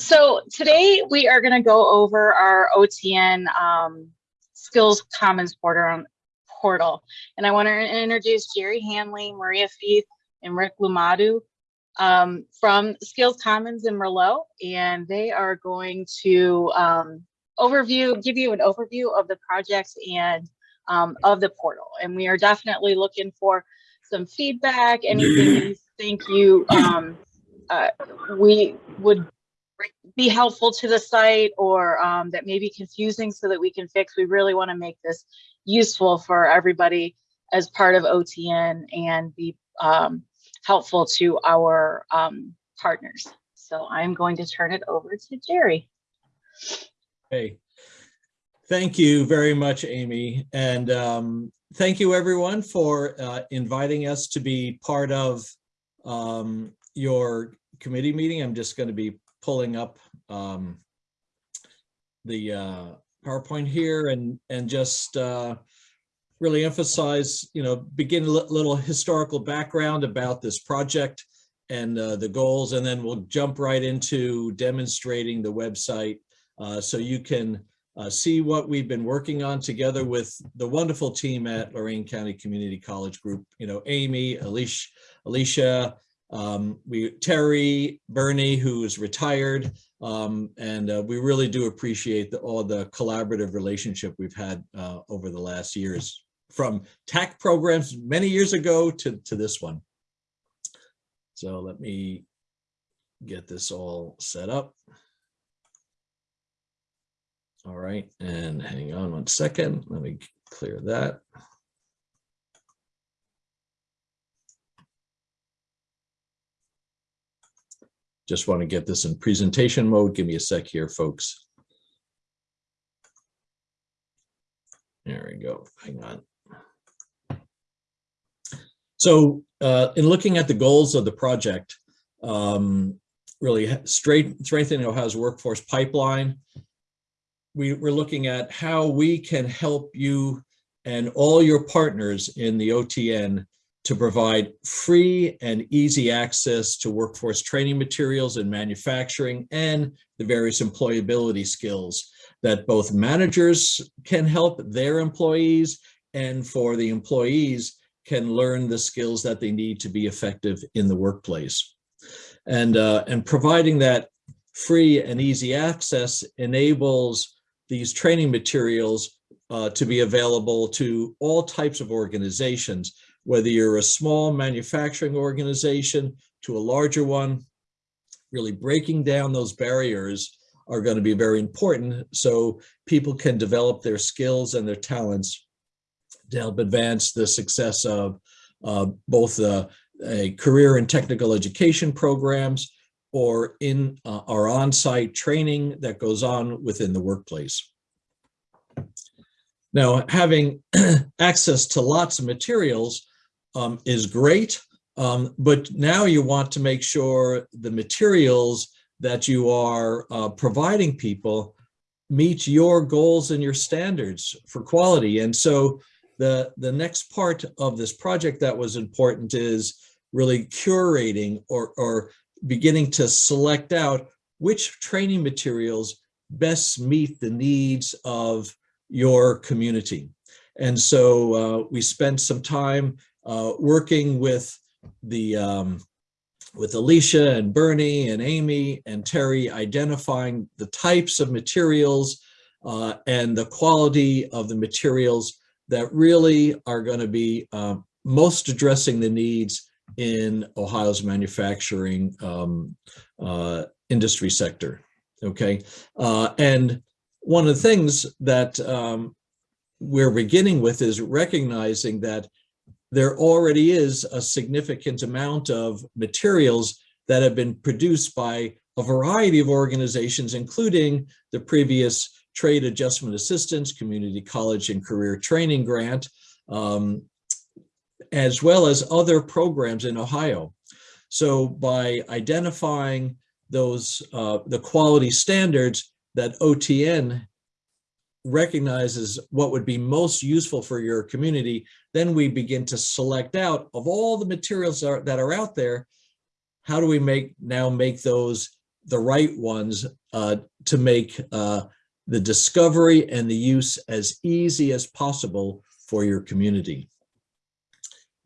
so today we are going to go over our OTN um, Skills Commons portal, portal. And I want to introduce Jerry Hanley, Maria Feith, and Rick Lumadue um, from Skills Commons in Merlot. And they are going to um, overview, give you an overview of the projects and um, of the portal. And we are definitely looking for some feedback, anything you think you um, uh, we would be helpful to the site or um, that may be confusing so that we can fix. We really want to make this useful for everybody as part of OTN and be um, helpful to our um, partners. So I'm going to turn it over to Jerry. Hey, thank you very much, Amy. And um, thank you everyone for uh, inviting us to be part of um, your committee meeting. I'm just going to be pulling up um, the uh, PowerPoint here and and just uh, really emphasize, you know, begin a little historical background about this project and uh, the goals, and then we'll jump right into demonstrating the website uh, so you can uh, see what we've been working on together with the wonderful team at Lorain County Community College Group, you know, Amy, Alicia, Alicia um, we Terry, Bernie, who is retired, um, and uh, we really do appreciate the, all the collaborative relationship we've had uh, over the last years, from TAC programs many years ago to, to this one. So let me get this all set up. All right, and hang on one second. Let me clear that. Just want to get this in presentation mode. Give me a sec here, folks. There we go. Hang on. So uh, in looking at the goals of the project, um, really straight, strengthening Ohio's workforce pipeline, we, we're looking at how we can help you and all your partners in the OTN to provide free and easy access to workforce training materials in manufacturing and the various employability skills that both managers can help their employees and for the employees can learn the skills that they need to be effective in the workplace. And, uh, and providing that free and easy access enables these training materials uh, to be available to all types of organizations, whether you're a small manufacturing organization to a larger one, really breaking down those barriers are going to be very important so people can develop their skills and their talents to help advance the success of uh, both the a career and technical education programs or in uh, our on-site training that goes on within the workplace. Now, having access to lots of materials um, is great, um, but now you want to make sure the materials that you are uh, providing people meet your goals and your standards for quality. And so the, the next part of this project that was important is really curating or, or beginning to select out which training materials best meet the needs of your community. And so uh, we spent some time uh, working with the um, with Alicia and Bernie and Amy and Terry identifying the types of materials uh, and the quality of the materials that really are going to be uh, most addressing the needs in Ohio's manufacturing um, uh, industry sector. Okay, uh, and one of the things that um, we're beginning with is recognizing that there already is a significant amount of materials that have been produced by a variety of organizations, including the previous Trade Adjustment Assistance, Community College and Career Training Grant, um, as well as other programs in Ohio. So by identifying those, uh, the quality standards that OTN recognizes what would be most useful for your community, then we begin to select out of all the materials that are, that are out there, how do we make now make those the right ones uh, to make uh, the discovery and the use as easy as possible for your community.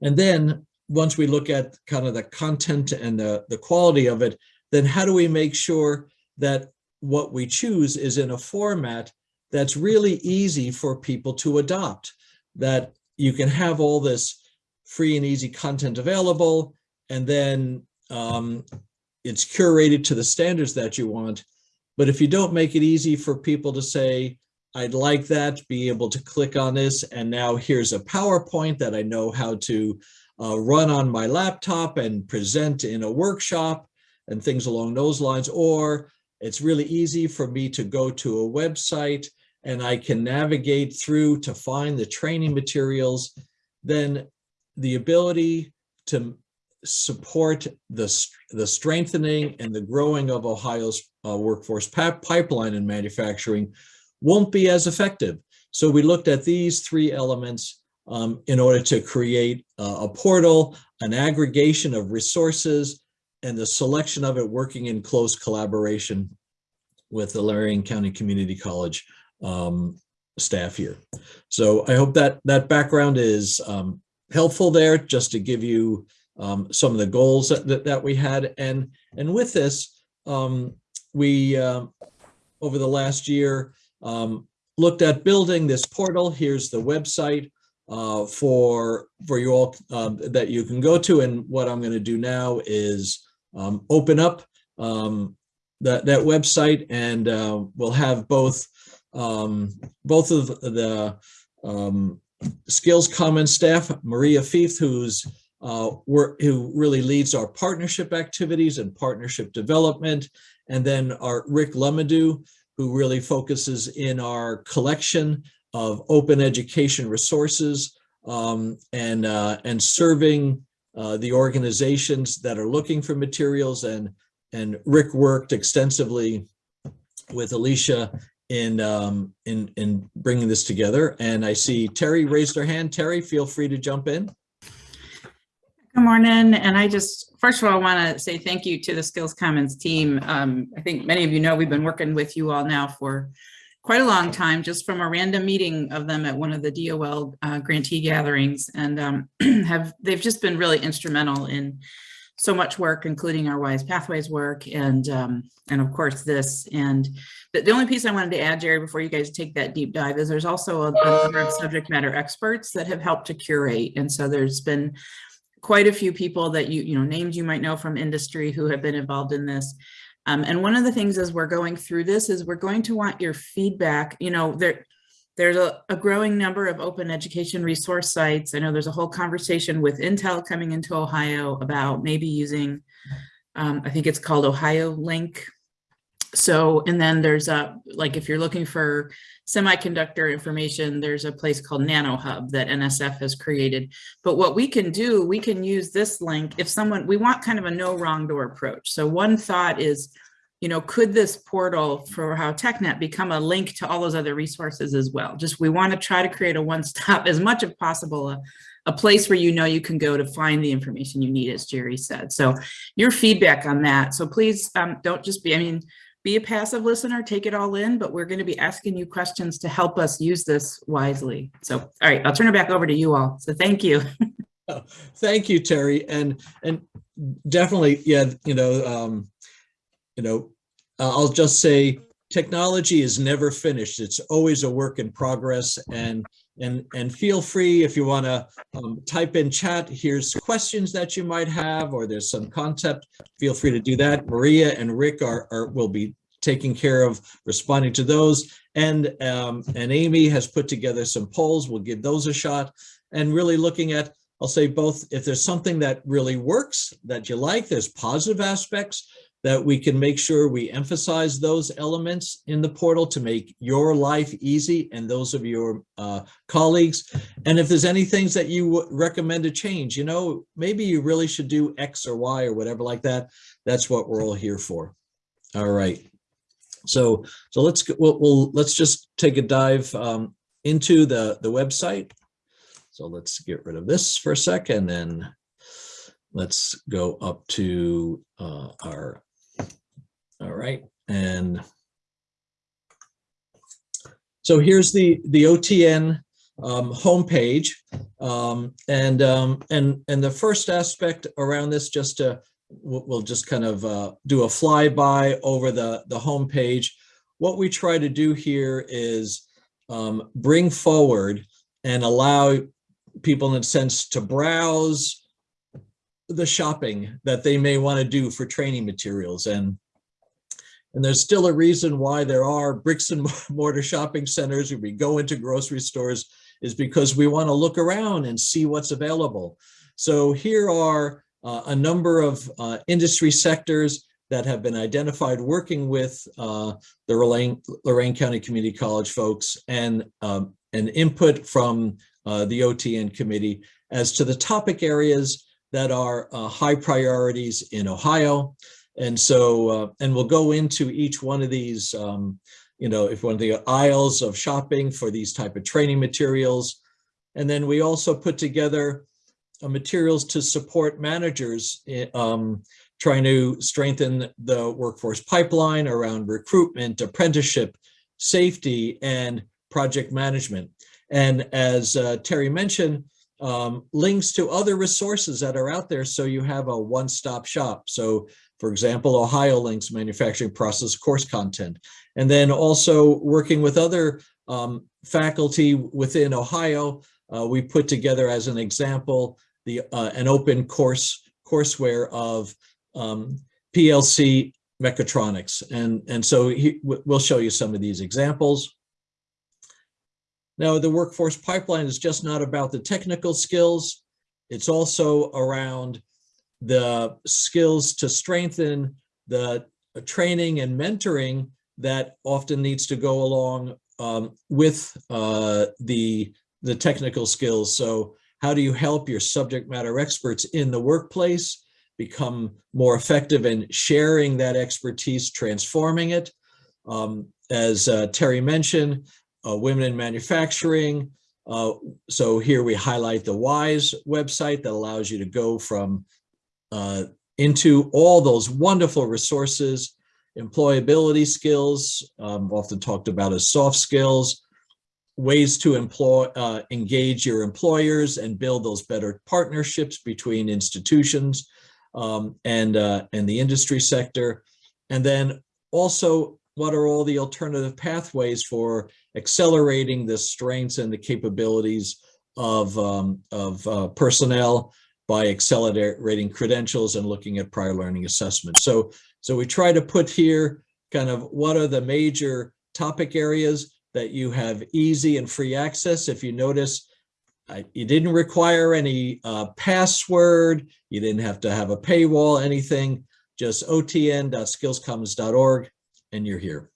And then once we look at kind of the content and the, the quality of it, then how do we make sure that what we choose is in a format that's really easy for people to adopt, that you can have all this free and easy content available, and then um, it's curated to the standards that you want. But if you don't make it easy for people to say, I'd like that, be able to click on this, and now here's a PowerPoint that I know how to uh, run on my laptop and present in a workshop and things along those lines, or it's really easy for me to go to a website and I can navigate through to find the training materials, then the ability to support the, the strengthening and the growing of Ohio's uh, workforce pipeline in manufacturing won't be as effective. So we looked at these three elements um, in order to create uh, a portal, an aggregation of resources, and the selection of it working in close collaboration with the Lorain County Community College um, staff here. So I hope that that background is um, helpful there just to give you um, some of the goals that, that, we had. And, and with this, um, we, uh, over the last year, um, looked at building this portal. Here's the website uh, for, for you all um, that you can go to. And what I'm going to do now is open up that, that website and uh, we'll have both both of the Skills Commons staff, Maria Fief, who's uh, who really leads our partnership activities and partnership development, and then our Rick Lumadue, who really focuses in our collection of open education resources um, and uh, and serving uh, the organizations that are looking for materials. And and Rick worked extensively with Alicia in um, in in bringing this together. And I see Terry raised her hand. Terry, feel free to jump in. Good morning. And I just, first of all, want to say thank you to the Skills Commons team. Um, I think many of you know we've been working with you all now for quite a long time, just from a random meeting of them at one of the DOL uh, grantee gatherings. And um, have they've just been really instrumental in so much work, including our WISE Pathways work and um, and of course this. And the, only piece I wanted to add, Jerry, before you guys take that deep dive is there's also a, a number of subject matter experts that have helped to curate. And so there's been quite a few people that you, you know, names you might know from industry who have been involved in this. Um, and one of the things as we're going through this is we're going to want your feedback, you know, there, there's a, a, growing number of open education resource sites. I know there's a whole conversation with Intel coming into Ohio about maybe using, um, I think it's called OhioLINK. So, and then there's a, like if you're looking for semiconductor information, there's a place called NanoHub that NSF has created. But what we can do, we can use this link if someone, we want kind of a no wrong door approach. So one thought is, you know, could this portal for Ohio TechNet become a link to all those other resources as well? Just we want to try to create a one-stop as much as possible, a, a place where you know you can go to find the information you need, as Jerry said. So your feedback on that. So please um, don't just be, I mean, be a passive listener, take it all in, but we're going to be asking you questions to help us use this wisely. So, all right, I'll turn it back over to you all. So thank you. oh, thank you, Terry. And, and definitely, yeah, you know, um, you know, I'll just say technology is never finished. It's always a work in progress. And and and feel free if you want to um, type in chat here's questions that you might have or there's some concept feel free to do that. Maria and rick are, are will be taking care of responding to those. And um, and amy has put together some polls. We'll give those a shot. And really looking at i'll say both if there's something that really works that you like there's positive aspects that we can make sure we emphasize those elements in the portal to make your life easy and those of your uh, colleagues. And if there's any things that you would recommend to change, you know, maybe you really should do X or Y or whatever like that. That's what we're all here for. All right. So, so let's we'll, we'll let's just take a dive um, into the the website. So let's get rid of this for a second, and let's go up to uh, our All right, and so here's the, the OTN um, homepage. Um, and, um, and, and the first aspect around this, just to, we'll, just kind of uh, do a flyby over the, the homepage. What we try to do here is um, bring forward and allow people in a sense to browse the shopping that they may want to do for training materials. And and there's still a reason why there are bricks and mortar shopping centers, we go into grocery stores, is because we want to look around and see what's available. So here are uh, a number of uh, industry sectors that have been identified working with uh, the Lorain, Lorain County Community College folks and um, an input from uh, the OTN committee as to the topic areas that are uh, high priorities in Ohio. And so, uh, and we'll go into each one of these, um, you know, if one of the aisles of shopping for these type of training materials. And then we also put together uh, materials to support managers eh, um, trying to strengthen the workforce pipeline around recruitment, apprenticeship, safety, and project management. And as uh, Terry mentioned, um, links to other resources that are out there so you have a one-stop shop. So for example, OhioLINK's manufacturing process course content. And then also working with other um, faculty within Ohio, uh, we put together as an example, the uh, an open course courseware of um, PLC mechatronics. And, and so he, we'll show you some of these examples. Now, the workforce pipeline is just not about the technical skills. It's also around the skills to strengthen the training and mentoring that often needs to go along um, with uh, the, the technical skills. So how do you help your subject matter experts in the workplace become more effective in sharing that expertise, transforming it? Um, as uh, Terry mentioned, uh, women in manufacturing. Uh, so here we highlight the WISE website that allows you to go from uh, into all those wonderful resources, employability skills, um, often talked about as soft skills, ways to employ, uh, engage your employers and build those better partnerships between institutions um, and, uh, and the industry sector. And then also, what are all the alternative pathways for accelerating the strengths and the capabilities of, um, of uh, personnel by accelerating credentials and looking at prior learning assessment. So, so we try to put here kind of what are the major topic areas that you have easy and free access. If you notice, you didn't require any uh, password, you didn't have to have a paywall, anything, just otn.skillscommons.org and you're here.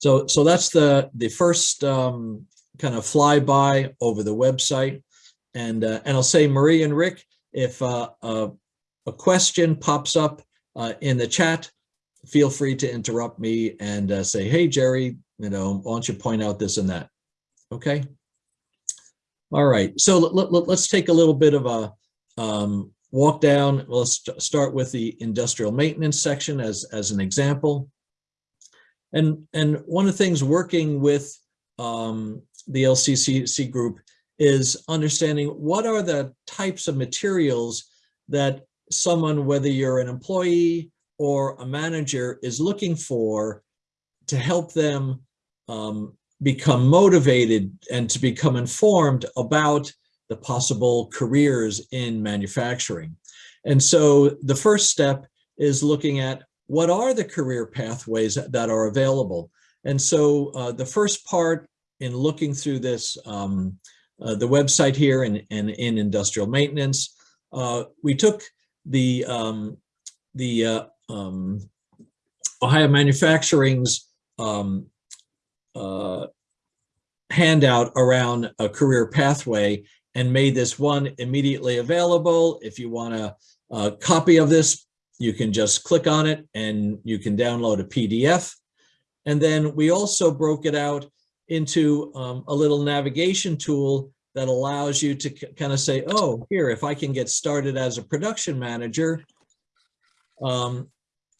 So, so that's the, the first um, kind of flyby over the website. And, uh, and I'll say Marie and Rick, if uh, uh, a question pops up uh, in the chat, feel free to interrupt me and uh, say, hey, Jerry, you know, why don't you point out this and that? Okay. All right. So let, let, let's take a little bit of a um, walk down. Let's start with the industrial maintenance section as, as an example. And, and one of the things working with um, the LCCC group is understanding what are the types of materials that someone, whether you're an employee or a manager, is looking for to help them um, become motivated and to become informed about the possible careers in manufacturing. And so the first step is looking at what are the career pathways that are available. And so uh, the first part in looking through this um, uh, the website here and, and in industrial maintenance. Uh, we took the um, the uh, um, Ohio Manufacturing's um, uh, handout around a career pathway and made this one immediately available. If you want a, a copy of this, you can just click on it and you can download a PDF. And then we also broke it out into um, a little navigation tool that allows you to kind of say, oh, here, if I can get started as a production manager, um,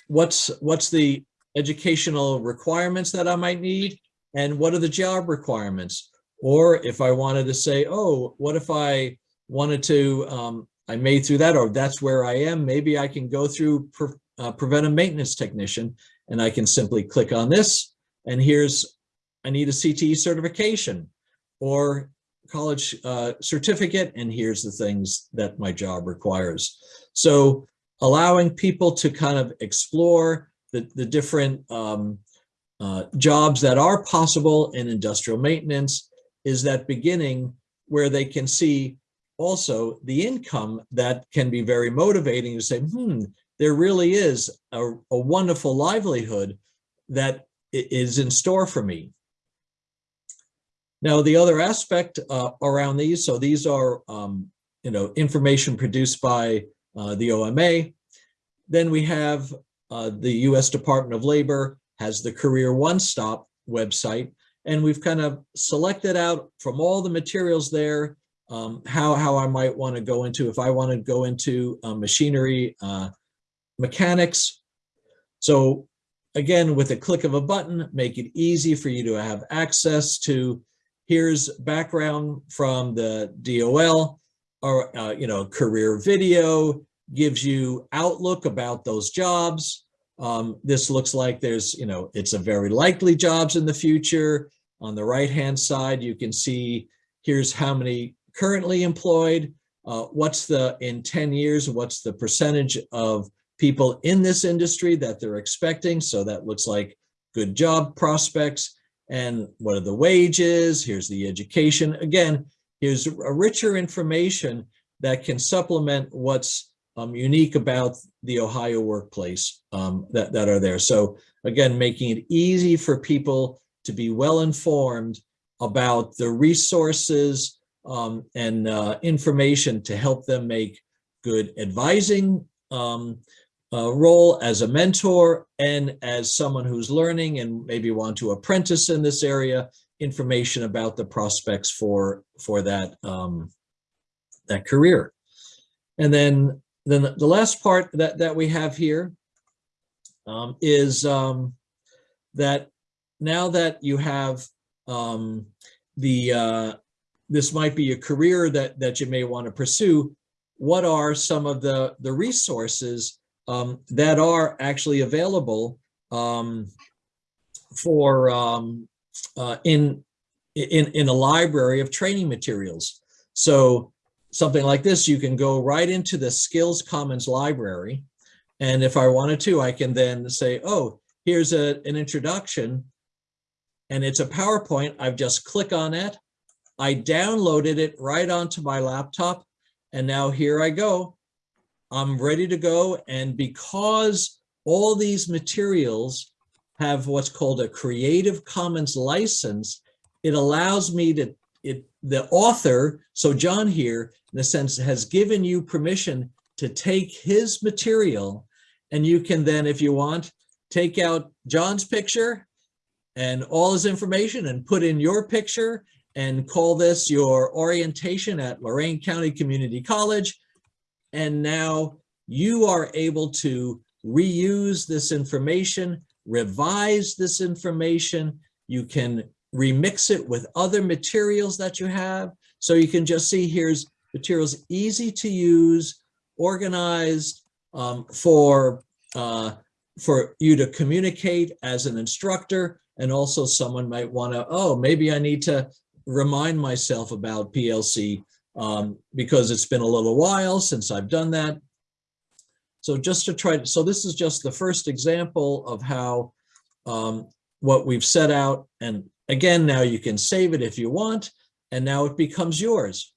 what's, what's the educational requirements that I might need? And what are the job requirements? Or if I wanted to say, oh, what if I wanted to, um, I made through that, or that's where I am, maybe I can go through pre- uh, preventive maintenance technician and I can simply click on this. And here's, I need a CTE certification or college uh, certificate, and here's the things that my job requires. So allowing people to kind of explore the, the different um, uh, jobs that are possible in industrial maintenance is that beginning where they can see also the income that can be very motivating to say, hmm, there really is a, a wonderful livelihood that is in store for me. Now, the other aspect uh, around these, so these are, um, you know, information produced by uh, the OMA. Then we have uh, the US Department of Labor has the Career One Stop website, and we've kind of selected out from all the materials there um, how how I might want to go into if I want to go into uh, machinery uh, mechanics. So again, with a click of a button, make it easy for you to have access to. Here's background from the DOL, or uh, you know, career video gives you outlook about those jobs. Um, this looks like there's, you know, it's a very likely jobs in the future. On the right-hand side, you can see here's how many currently employed. Uh, what's the, in 10 years, what's the percentage of people in this industry that they're expecting? So that looks like good job prospects. And what are the wages? Here's the education. Again, here's a richer information that can supplement what's um, unique about the Ohio workplace um, that, that are there. So again, making it easy for people to be well informed about the resources um, and uh, information to help them make good advising um, uh, role as a mentor and as someone who's learning and maybe want to apprentice in this area, information about the prospects for for that um, that career. And then then the last part that that we have here um, is um, that now that you have um, the uh, this might be a career that that you may want to pursue. What are some of the the resources um, that are actually available um, for um, uh, in in in a library of training materials? So something like this, you can go right into the Skills Commons library. And if I wanted to, I can then say, oh, here's a, an introduction and it's a PowerPoint. I've just click on it. I downloaded it right onto my laptop. And now here I go. I'm ready to go. And because all these materials have what's called a Creative Commons license, it allows me to, it, the author, so John here, in a sense, has given you permission to take his material and you can then, if you want, take out John's picture and all his information and put in your picture and call this your orientation at Lorain County Community College. And now you are able to reuse this information, revise this information. You can remix it with other materials that you have. So you can just see here's materials easy to use, organized um, for, uh, for you to communicate as an instructor. And also someone might want to, oh, maybe I need to remind myself about PLC um, because it's been a little while since I've done that. So just to try, to, so this is just the first example of how um, what we've set out. And again, now you can save it if you want, and now it becomes yours.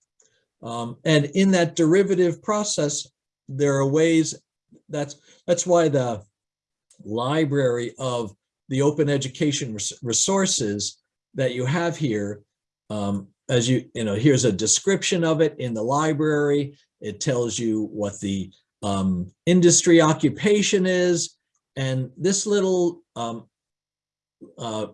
Um, and in that derivative process, there are ways that's that's why the library of the open education res resources that you have here um, as you you know here's a description of it in the library it tells you what the um, industry occupation is and this little um, uh,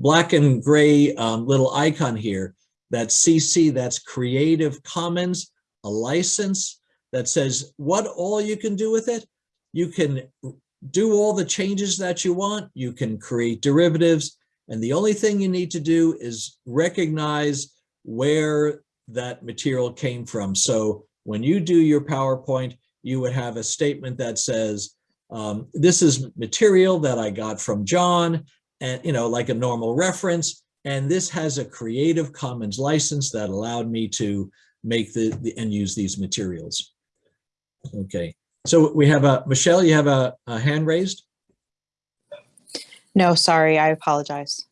black and gray um, little icon here that CC that's Creative Commons a license that says what all you can do with it you can do all the changes that you want. You can create derivatives. And the only thing you need to do is recognize where that material came from. So when you do your PowerPoint, you would have a statement that says, um, this is material that I got from John and, you know, like a normal reference. And this has a Creative Commons license that allowed me to make the, the and use these materials. Okay, so we have a, Michelle, you have a, a hand raised? No, sorry, I apologize.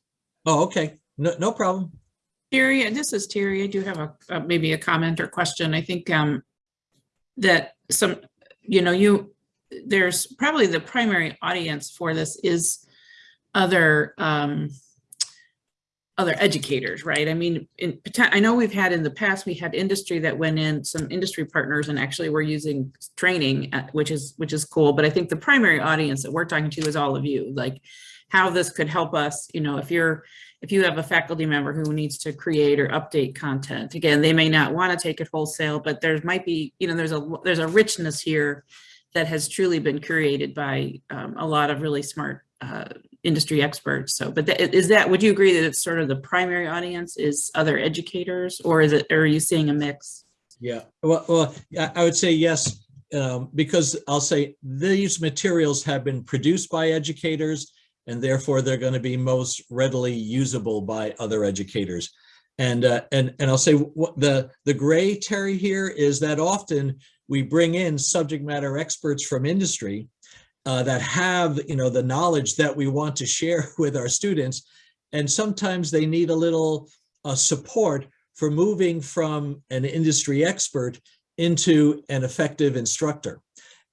Oh, okay, no, no problem. Terry, this is Terry. I do have a, maybe a comment or question. I think um, that some, you know, you, there's probably the primary audience for this is other um, other educators, right? I mean, in, I know we've had in the past, we had industry that went in, some industry partners and actually we're using training, uh, which is, which is cool. But I think the primary audience that we're talking to is all of you, like how this could help us, you know, if you're, if you have a faculty member who needs to create or update content, again, they may not want to take it wholesale, but there might be, you know, there's a, there's a richness here that has truly been curated by um, a lot of really smart uh, industry experts. So, but tha- is that, would you agree that it's sort of the primary audience is other educators or is it, or are you seeing a mix? Yeah, well, well, I I would say yes, um, because I'll say these materials have been produced by educators and therefore they're going to be most readily usable by other educators. And, uh, and, and I'll say what the, the gray Terry here is that often we bring in subject matter experts from industry uh, that have, you know, the knowledge that we want to share with our students. And sometimes they need a little uh, support for moving from an industry expert into an effective instructor.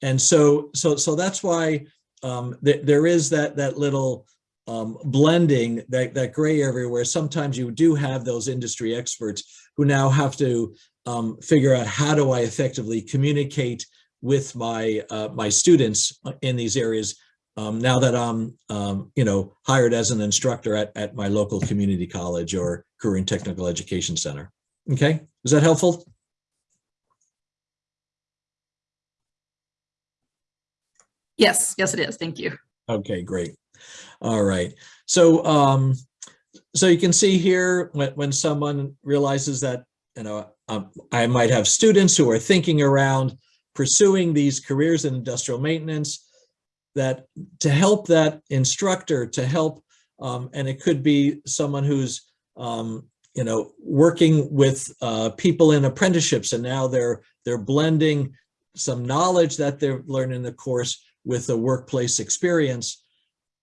And so, so, so that's why um, th there is that, that little um, blending, that, that gray area where sometimes you do have those industry experts who now have to um, figure out how do I effectively communicate with my, uh, my students in these areas um, now that I'm, um, you know, hired as an instructor at, at my local community college or career and technical education center. Okay, is that helpful? Yes, yes, it is. Thank you. Okay, great. All right. So, um, so you can see here when, when someone realizes that, you know, um, I might have students who are thinking around pursuing these careers in industrial maintenance, that to help that instructor to help, um, and it could be someone who's, um, you know, working with uh, people in apprenticeships and now they're they're blending some knowledge that they've learned in the course with a workplace experience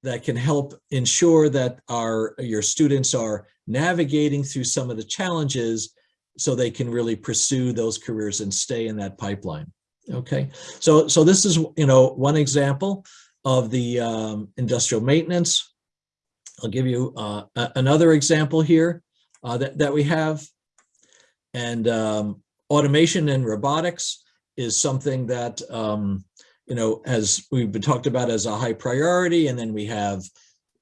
that can help ensure that our your students are navigating through some of the challenges so they can really pursue those careers and stay in that pipeline. Okay, so so this is you know one example of the um, industrial maintenance. I'll give you uh, another example here uh, that that we have, and um, automation and robotics is something that um, you know, as we've been talked about as a high priority, and then we have,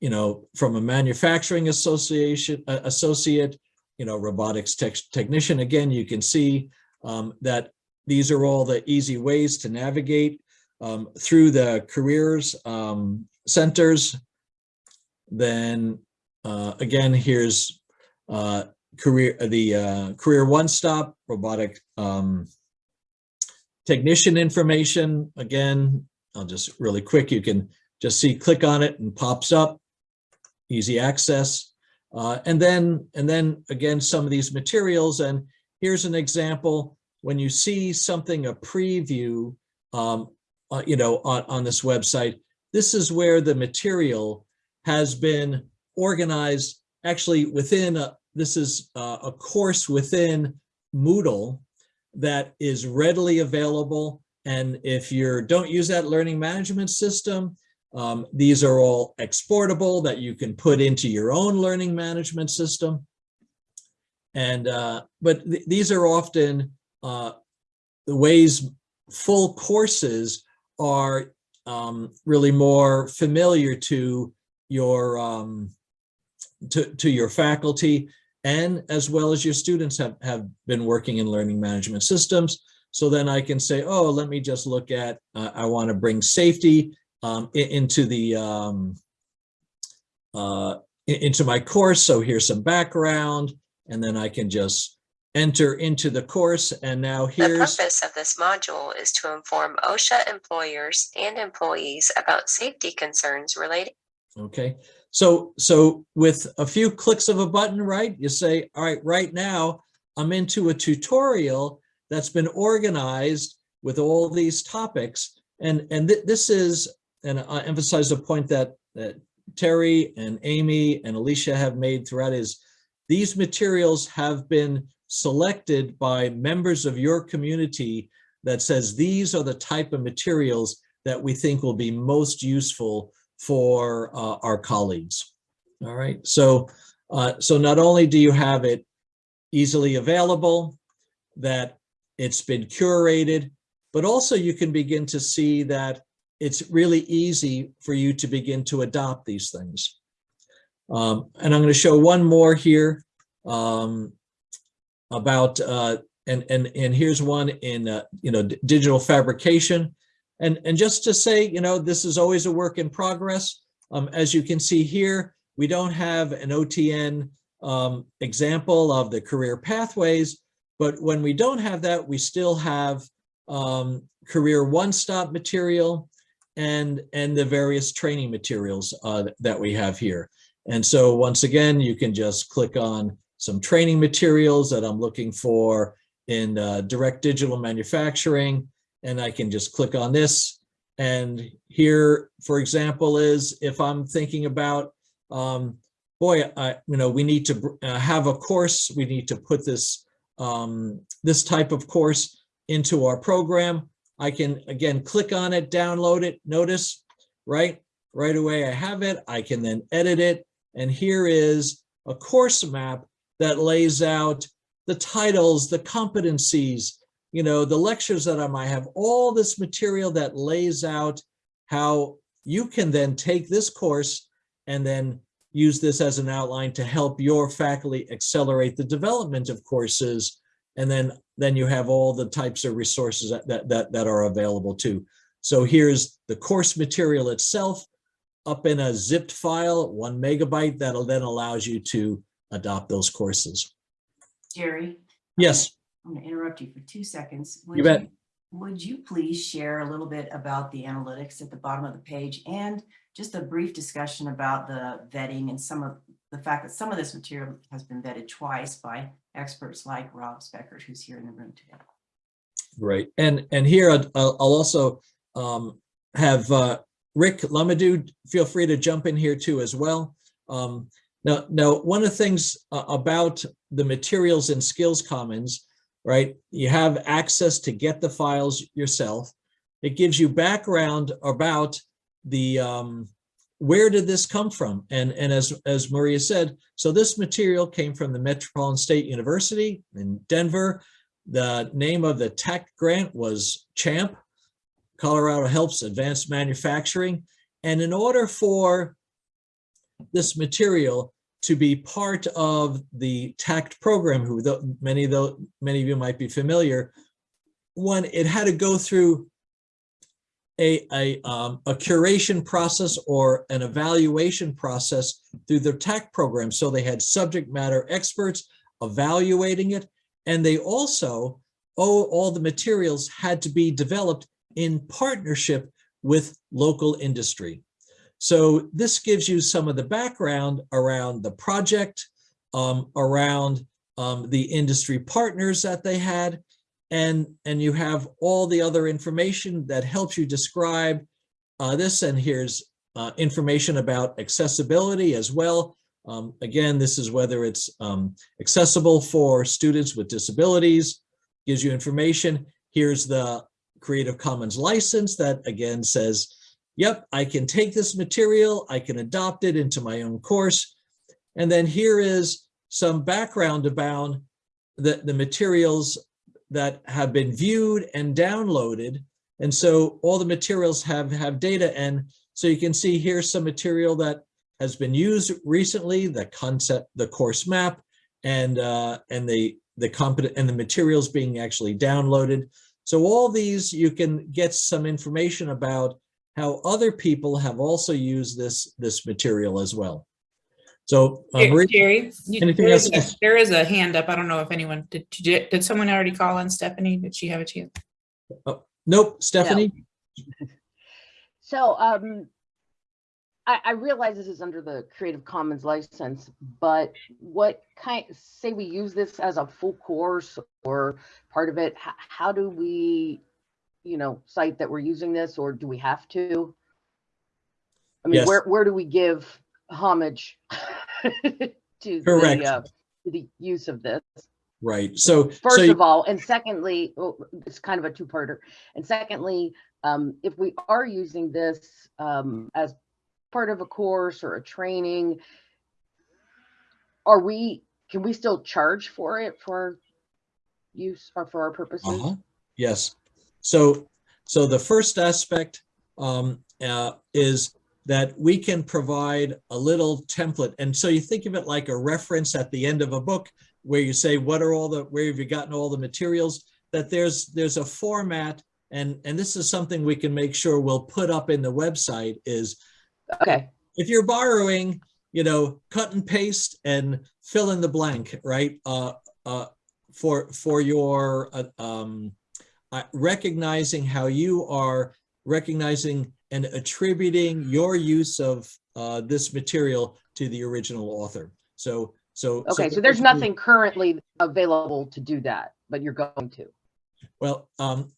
you know, from a manufacturing association uh, associate, you know, robotics tech technician. Again, you can see um, that these are all the easy ways to navigate um, through the careers um, centers. Then uh, again, here's uh, career the uh, career one stop robotic um, technician information, again, I'll just really quick, you can just see, click on it and pops up, easy access. Uh, and then, and then again, some of these materials, and here's an example, when you see something, a preview, um, uh, you know, on, on this website, this is where the material has been organized actually within, a, this is uh, a course within Moodle that is readily available. And if you don't use that learning management system, um, these are all exportable that you can put into your own learning management system. And, uh, but th these are often uh, the ways full courses are um, really more familiar to your, um, to, to your faculty and as well as your students have, have been working in learning management systems. So then I can say, oh, let me just look at, uh, I want to bring safety um, into the, um, uh, into my course. So here's some background and then I can just enter into the course and now here's- The purpose of this module is to inform OSHA employers and employees about safety concerns related okay. So, so with a few clicks of a button, right, you say, all right, right now, I'm into a tutorial that's been organized with all these topics. And, and thi- this is, and I emphasize a point that, that Terry and Amy and Alicia have made throughout is these materials have been selected by members of your community that says these are the type of materials that we think will be most useful for uh, our colleagues. All right, so uh, so not only do you have it easily available, that it's been curated, but also you can begin to see that it's really easy for you to begin to adopt these things. Um, and I'm going to show one more here um, about, uh, and, and, and here's one in, uh, you know, digital fabrication. And, and just to say, you know, this is always a work in progress. Um, as you can see here, we don't have an OTN um, example of the career pathways, but when we don't have that, we still have um, career one-stop material and, and the various training materials uh, that we have here. And so once again, you can just click on some training materials that I'm looking for in uh, direct digital manufacturing, and I can just click on this. And here, for example, is if I'm thinking about, um, boy, I, you know, we need to uh, have a course, we need to put this, um, this type of course into our program. I can, again, click on it, download it, notice, right? Right away I have it, I can then edit it. And here is a course map that lays out the titles, the competencies, you know, the lectures that I might have, all this material that lays out how you can then take this course and then use this as an outline to help your faculty accelerate the development of courses. And then, then you have all the types of resources that, that, that, that are available too. So here's the course material itself up in a zipped file, one megabyte, that'll then allows you to adopt those courses. Jerry, Yes, I'm going to interrupt you for two seconds. You Would bet. Would you please share a little bit about the analytics at the bottom of the page and just a brief discussion about the vetting and some of the fact that some of this material has been vetted twice by experts like Rob Speckert, who's here in the room today. Right, and, and here I'd- I'll, I'll also um, have uh, Rick Lumadue, feel free to jump in here too as well. Um, Now, now, one of the things uh, about the materials and Skills Commons, right? You have access to get the files yourself. It gives you background about the, um, where did this come from? And, and as, as Maria said, so this material came from the Metropolitan State University in Denver. The name of the tech grant was CHAMP, Colorado Helps Advanced Manufacturing. And in order for this material to be part of the TACT program, who the, many of the, many of you might be familiar, one, it had to go through a, a, um, a curation process or an evaluation process through the TAC program. So they had subject matter experts evaluating it. And they also, oh, all the materials had to be developed in partnership with local industry. So this gives you some of the background around the project, um, around um, the industry partners that they had, and, and you have all the other information that helps you describe uh, this. And here's uh, information about accessibility as well. Um, again, this is whether it's um, accessible for students with disabilities, gives you information. Here's the Creative Commons license that again says, yep, I can take this material, I can adopt it into my own course. And then here is some background about the, the materials that have been viewed and downloaded. And so all the materials have, have data. And so you can see here's some material that has been used recently, the concept, the course map, and uh, and the the competent and the materials being actually downloaded. So all these you can get some information about how other people have also used this, this material as well. So, uh, Jer- Marie- Jerry, you- anything there is else? a- there is a hand up. I don't know if anyone, did, did did someone already call on Stephanie? Did she have a chance? Oh, nope, Stephanie? So, um, I, I realize this is under the Creative Commons license, but what kind, say we use this as a full course or part of it, how, how do we, you know, site that we're using this or do we have to? I mean, Yes. where, where do we give homage to Correct. the, uh, to the use of this? Right, so. so First you- of all, and secondly, oh, it's kind of a two-parter. And secondly, um, if we are using this, um, as part of a course or a training, are we, can we still charge for it for use or for our purposes? Uh-huh, yes. So, so the first aspect um, uh, is that we can provide a little template. And so you think of it like a reference at the end of a book where you say, what are all the, where have you gotten all the materials? That there's, there's a format and, and this is something we can make sure we'll put up in the website is Okay, if you're borrowing, you know, cut and paste and fill in the blank, right? Uh, uh, for for your uh, um, uh, recognizing how you are recognizing and attributing your use of uh, this material to the original author. So so okay, so there's nothing currently available to do that, but you're going to. Well, um,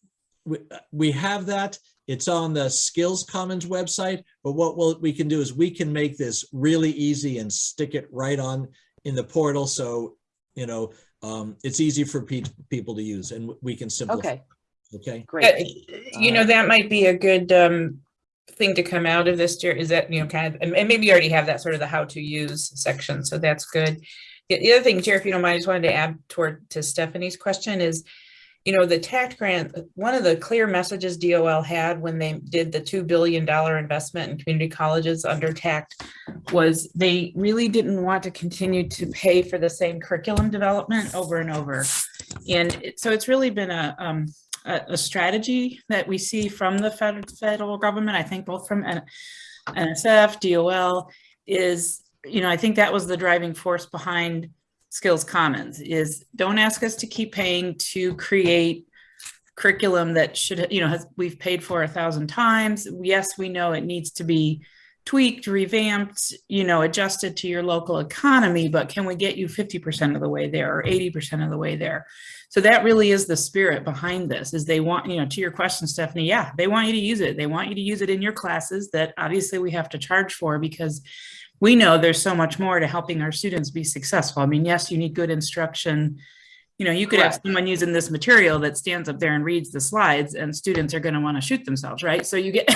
we, we have that. It's on the Skills Commons website, but what we'll, we can do is we can make this really easy and stick it right on in the portal. So, you know, um, it's easy for pe- people to use and we can simplify. Okay, Okay. great. Uh, You know, that might be a good um thing to come out of this, Jerry, is that, you know, kind of, and and maybe you already have that sort of the how to use section, so that's good. The the other thing, Jerry, if you don't mind, I just wanted to add toward to Stephanie's question is, you know, the tax grant, one of the clear messages DOL had when they did the two billion dollar investment in community colleges under TACT was they really didn't want to continue to pay for the same curriculum development over and over. And so it's really been a um a, a strategy that we see from the federal, government, I think both from NSF, DOL, is, you know, I think that was the driving force behind Skills Commons, is don't ask us to keep paying to create curriculum that should, you know, has, we've paid for a thousand times. Yes, we know it needs to be tweaked, revamped, you know, adjusted to your local economy, but can we get you 50% of the way there or 80% of the way there? So that really is the spirit behind this is they want, you know, to your question, Stephanie, yeah, they want you to use it. They want you to use it in your classes that obviously we have to charge for because we know there's so much more to helping our students be successful. I mean, yes, you need good instruction. You know, you could have someone using this material that stands up there and reads the slides and students are going to want to shoot themselves, right? So you get,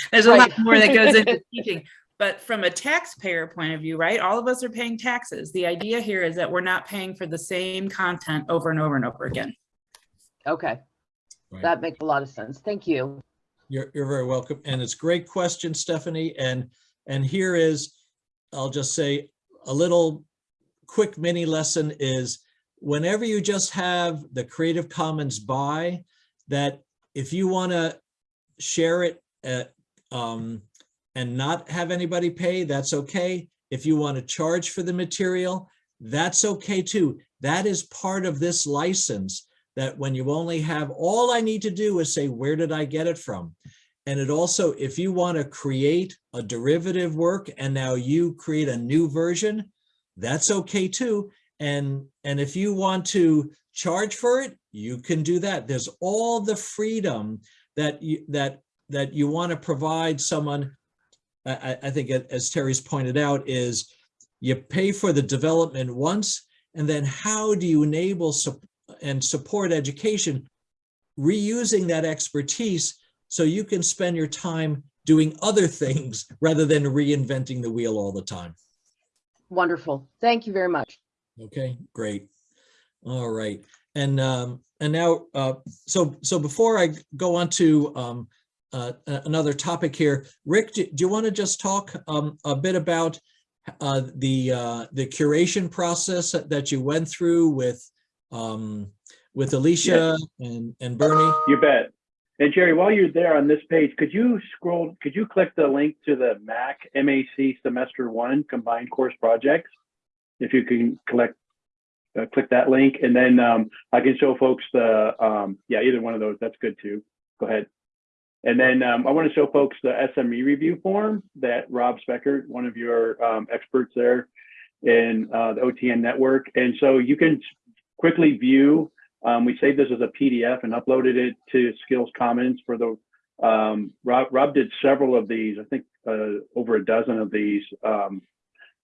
there's a lot more that goes into teaching. But from a taxpayer point of view, right, all of us are paying taxes. The idea here is that we're not paying for the same content over and over and over again. Okay, Right. that makes a lot of sense. Thank you. You're, you're very welcome. And it's a great question, Stephanie. And, and here is, I'll just say a little quick mini lesson is whenever you just have the Creative Commons by, that if you want to share it at, um, and not have anybody pay, that's okay. If you want to charge for the material, that's okay too. That is part of this license that when you only have, all I need to do is say, where did I get it from? And it also, if you want to create a derivative work and now you create a new version, that's okay too. And, and if you want to charge for it, you can do that. There's all the freedom that you, that, that you want to provide someone. I, I- think as Terry's pointed out is you pay for the development once, and then how do you enable and support education reusing that expertise so you can spend your time doing other things rather than reinventing the wheel all the time. Wonderful. Thank you very much. Okay, great. All right. And um, and now, uh, so so before I go on to um, uh, another topic here, Rick, do, do you want to just talk um, a bit about uh, the uh, the curation process that- you went through with um, with Alicia and and Bernie? You bet. And Jerry, while you're there on this page, could you scroll, could you click the link to the MAC, MAC Semester One Combined Course Projects? If you can collect, uh, click that link, and then um, I can show folks the, um, yeah, either one of those, that's good too. Go ahead. And then um, I want to show folks the SME review form that Rob Specker, one of your um, experts there in uh, the OTN network. And so you can quickly view um, we saved this as a PDF and uploaded it to Skills Commons for the, um, Rob, Rob did several of these, I think uh, over a dozen of these um,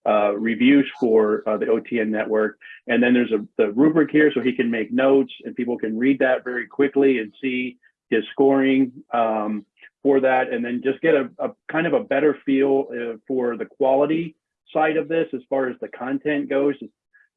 uh, reviews for uh, the OTN network. And then there's a the rubric here so he can make notes and people can read that very quickly and see his scoring um, for that. And then just get a, a kind of a better feel uh, for the quality side of this as far as the content goes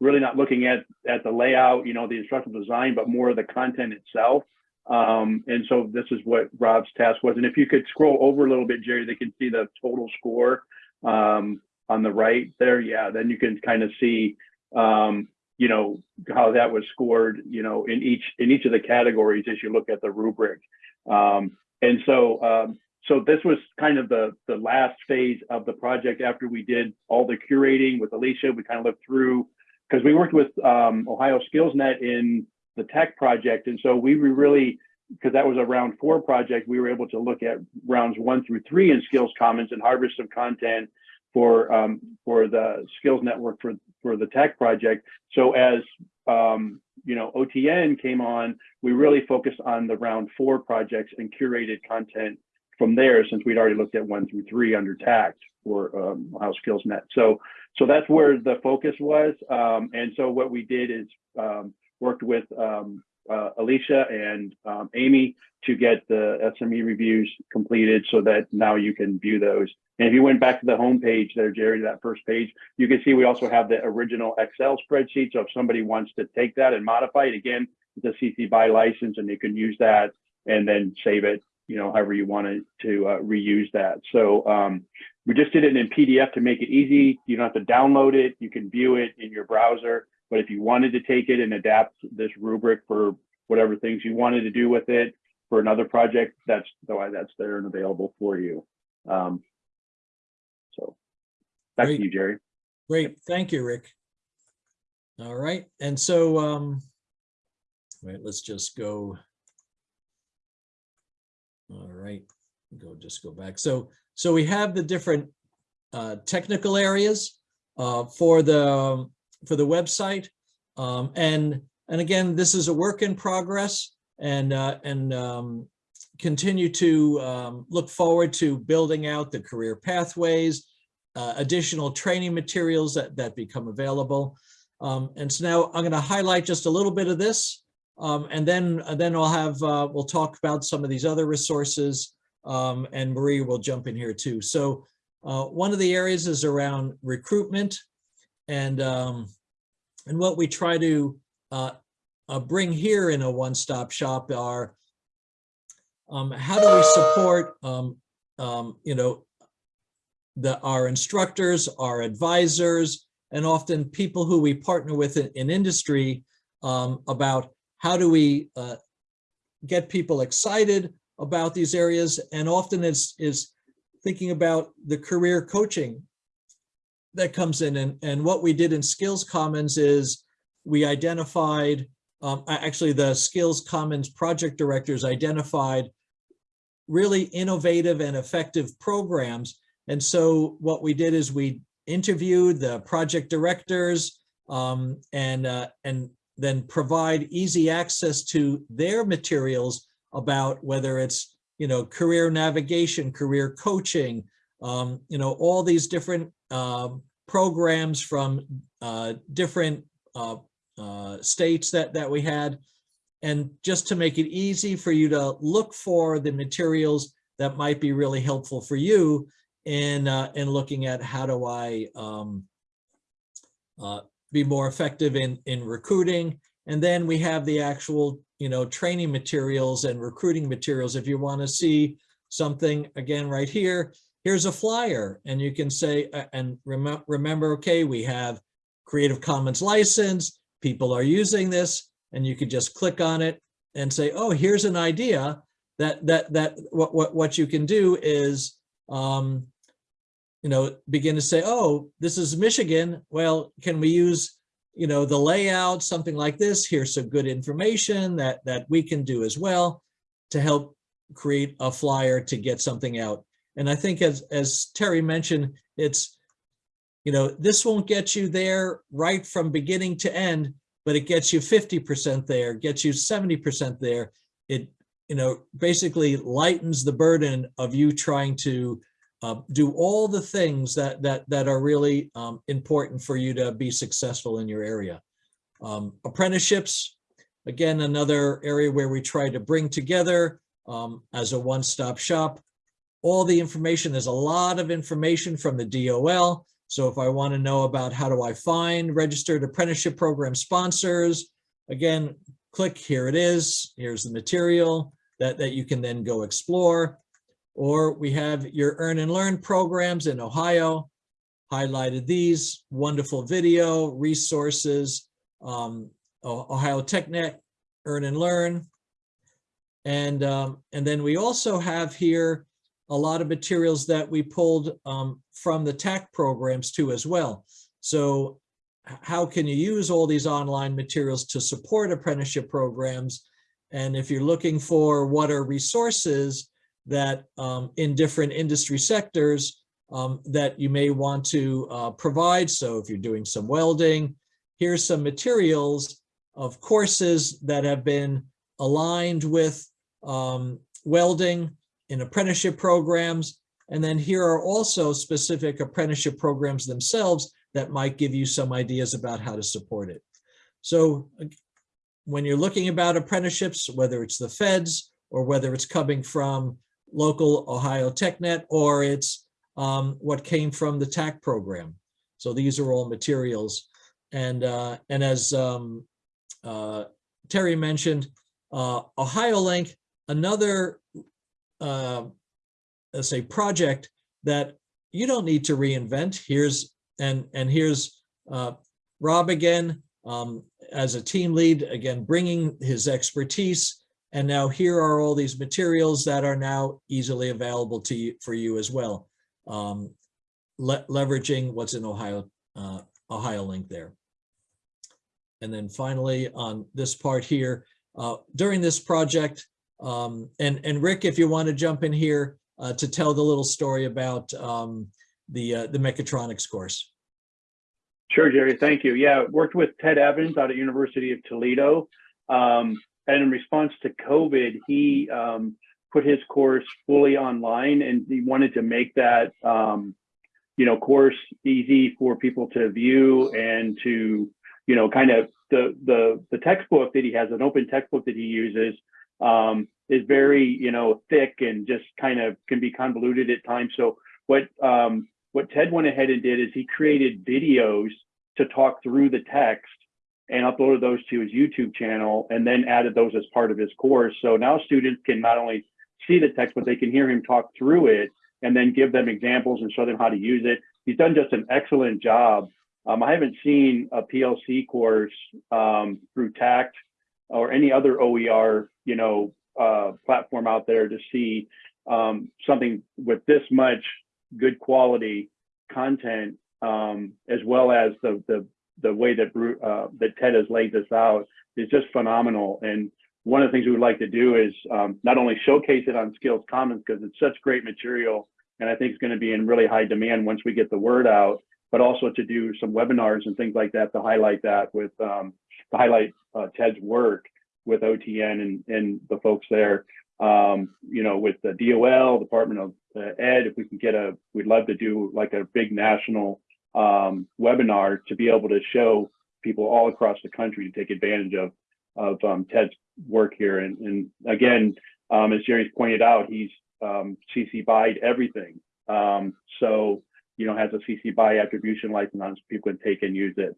really not looking at at the layout, you know, the instructional design, but more of the content itself. Um, and so this is what Rob's task was. And if you could scroll over a little bit, Jerry, they can see the total score um, on the right there. Yeah, then you can kind of see, um, you know, how that was scored, you know, in each in each of the categories as you look at the rubric. Um, and so um, so this was kind of the the last phase of the project after we did all the curating with Alicia. We kind of looked through because we worked with um, Ohio SkillsNet in the tech project. And so we were really, because that was a round four project, we were able to look at rounds one through three in Skills Commons and harvest some content for um, for the skills network for for the tech project. So as um, you know, OTN came on, we really focused on the round four projects and curated content from there since we'd already looked at one through three under TACT for um, Ohio SkillsNet. So so that's where the focus was. Um, and so what we did is um, worked with um, uh, Alicia and um, Amy to get the SME reviews completed so that now you can view those. And if you went back to the home page there, Jerry, that first page, you can see we also have the original Excel spreadsheet. So if somebody wants to take that and modify it, again, it's a CC BY license and you can use that and then save it, you know, however you want to uh, reuse that. So um, we just did it in PDF to make it easy. You don't have to download it. You can view it in your browser. But if you wanted to take it and adapt this rubric for whatever things you wanted to do with it for another project, that's why that's there and available for you. Um, so back Great. to you, Jerry. Great, thank you, Rick. All right, and so, um, wait, let's just go. All right, go, just go back. So, so we have the different uh, technical areas uh, for the, for the website. Um, and, and again, this is a work in progress and, uh, and um, continue to um, look forward to building out the career pathways, uh, additional training materials that, that become available. Um, and so now I'm going to highlight just a little bit of this, um, and then and then I'll have uh, we'll talk about some of these other resources, um, and Marie will jump in here too. So uh, one of the areas is around recruitment, and um, and what we try to uh, uh, bring here in a one-stop shop are um, how do we support um, um, you know the our instructors, our advisors, and often people who we partner with in, in industry um, about how do we uh, get people excited about these areas. And often it's is thinking about the career coaching that comes in. And, and what we did in Skills Commons is we identified, um, actually the Skills Commons project directors identified really innovative and effective programs. And so what we did is we interviewed the project directors um, and, uh, and then provide easy access to their materials about whether it's, you know, career navigation, career coaching, um, you know, all these different um, programs from uh, different uh, uh, states that, that we had. And just to make it easy for you to look for the materials that might be really helpful for you in uh, in looking at how do I um, uh, be more effective in in recruiting, and then we have the actual you know training materials and recruiting materials. If you want to see something again right here, here's a flyer, and you can say uh, and rem remember, okay, we have Creative Commons license. People are using this, and you could just click on it and say, oh, here's an idea that, that, that, what, what, what you can do is, um, you know, begin to say, oh, this is Michigan. Well, can we use, you know, the layout, something like this? Here's some good information that, that we can do as well to help create a flyer to get something out. And I think as, as Terry mentioned, it's, you know, this won't get you there right from beginning to end, but it gets you 50% there, gets you 70% there. It, you know, basically lightens the burden of you trying to uh, do all the things that, that, that are really um, important for you to be successful in your area. Um, apprenticeships, again, another area where we try to bring together um, as a one-stop shop. All the information, there's a lot of information from the DOL. So if I want to know about how do I find registered apprenticeship program sponsors, again, click, here it is. Here's the material that, that you can then go explore. Or we have your earn and learn programs in Ohio, highlighted these, wonderful video, resources, um, Ohio TechNet, earn and learn. And, um, and then we also have here a lot of materials that we pulled um, from the TAC programs too as well. So how can you use all these online materials to support apprenticeship programs? And if you're looking for what are resources that um, in different industry sectors um, that you may want to uh, provide. So if you're doing some welding, here's some materials of courses that have been aligned with um, welding in apprenticeship programs. And then here are also specific apprenticeship programs themselves that might give you some ideas about how to support it. So when you're looking about apprenticeships, whether it's the feds or whether it's coming from local Ohio TechNet or it's um, what came from the TAC program. So these are all materials. And, uh, and as um, uh, Terry mentioned, uh, OhioLINK, another, uh, let's say, project that you don't need to reinvent. Here's, and, and here's uh, Rob again, um, as a team lead, again, bringing his expertise. And now here are all these materials that are now easily available to you for you as well. Um, le- leveraging what's in Ohio, uh, OhioLINK there. And then finally, on this part here, uh, during this project, um, and, and Rick, if you want to jump in here uh, to tell the little story about um, the, uh, the mechatronics course. Sure, Jerry. Thank you. Yeah, worked with Ted Evans out of University of Toledo. Um, and in response to COVID, he um, put his course fully online and he wanted to make that, um, you know, course easy for people to view and to, you know, kind of the, the, the textbook that he has, an open textbook that he uses um, is very, you know, thick and just kind of can be convoluted at times. So what, um, what Ted went ahead and did is he created videos to talk through the text and uploaded those to his YouTube channel and then added those as part of his course. So now students can not only see the text, but they can hear him talk through it and then give them examples and show them how to use it. He's done just an excellent job. Um, I haven't seen a PLC course um, through TACT or any other OER, you know, uh, platform out there to see um, something with this much good quality content, um, as well as the the the way that uh, that Ted has laid this out is just phenomenal. And one of the things we would like to do is um, not only showcase it on Skills Commons because it's such great material, and I think it's going to be in really high demand once we get the word out, but also to do some webinars and things like that to highlight that with um, to highlight uh, Ted's work with OTN and and the folks there. Um, you know, with the DOL, Department of uh, Ed, if we can get a, we'd love to do like a big national um, webinar to be able to show people all across the country to take advantage of of um, Ted's work here. And, and again, um, as Jerry's pointed out, he's um, CC BY everything. Um, so you know has a CC BY attribution license people can take and use it.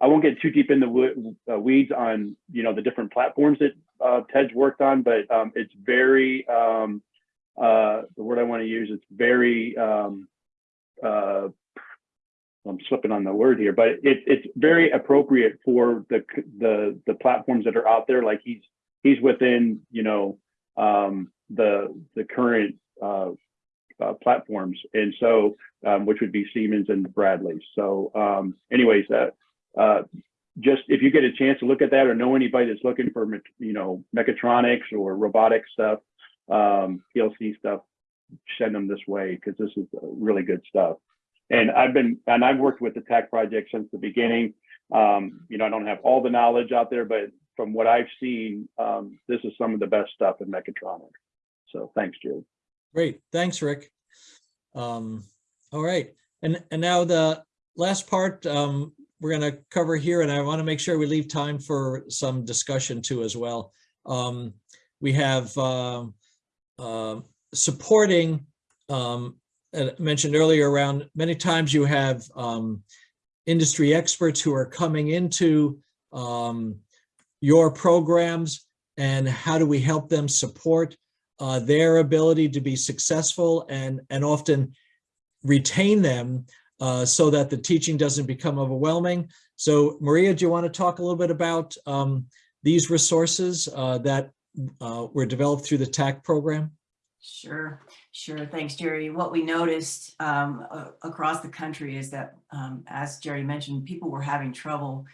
I won't get too deep in the uh, weeds on you know the different platforms that uh, Ted's worked on, but um, it's very um, uh, the word I want to use. It's very um, uh, I'm slipping on the word here, but it, it's very appropriate for the the the platforms that are out there. Like he's he's within you know um, the the current uh, uh, platforms, and so um, which would be Siemens and Bradley. So, um, anyways, uh, uh, just if you get a chance to look at that or know anybody that's looking for you know mechatronics or robotic stuff, um, PLC stuff, send them this way because this is really good stuff. And I've been and I've worked with the TAC project since the beginning. Um, you know, I don't have all the knowledge out there, but from what I've seen, um, this is some of the best stuff in mechatronics. So thanks, Jerry. Great, thanks, Rick. Um, all right, and, and now the last part, um, we're gonna cover here, and I want to make sure we leave time for some discussion too as well. Um, we have, um, uh, supporting, um, uh, mentioned earlier around, many times you have, um, industry experts who are coming into, um, your programs and how do we help them support uh, their ability to be successful and, and often retain them uh, so that the teaching doesn't become overwhelming. So Maria, do you want to talk a little bit about um, these resources uh, that uh, were developed through the TAC program? Sure, sure. Thanks, Jerry. What we noticed um, across the country is that, um, as Jerry mentioned, people were having trouble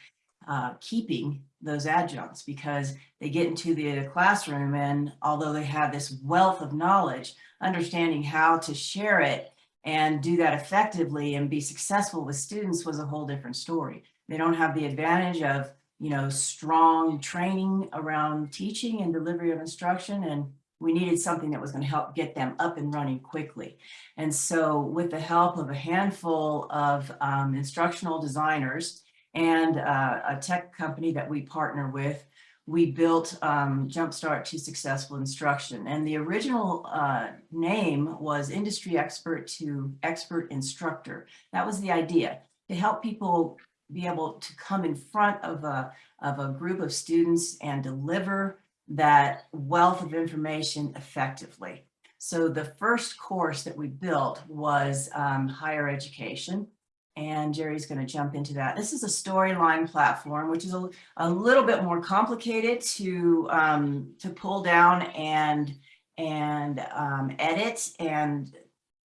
uh, keeping those adjuncts because they get into the classroom and although they have this wealth of knowledge, understanding how to share it and do that effectively and be successful with students was a whole different story. They don't have the advantage of, you know, strong training around teaching and delivery of instruction and we needed something that was going to help get them up and running quickly. And so with the help of a handful of um, instructional designers and uh, a tech company that we partner with, we built um, Jumpstart to Successful Instruction. And the original uh, name was Industry Expert to Expert Instructor. That was the idea, to help people be able to come in front of a, of a group of students and deliver that wealth of information effectively. So the first course that we built was um, higher education. And Jerry's going to jump into that. This is a storyline platform, which is a, a little bit more complicated to um, to pull down and and um, edit and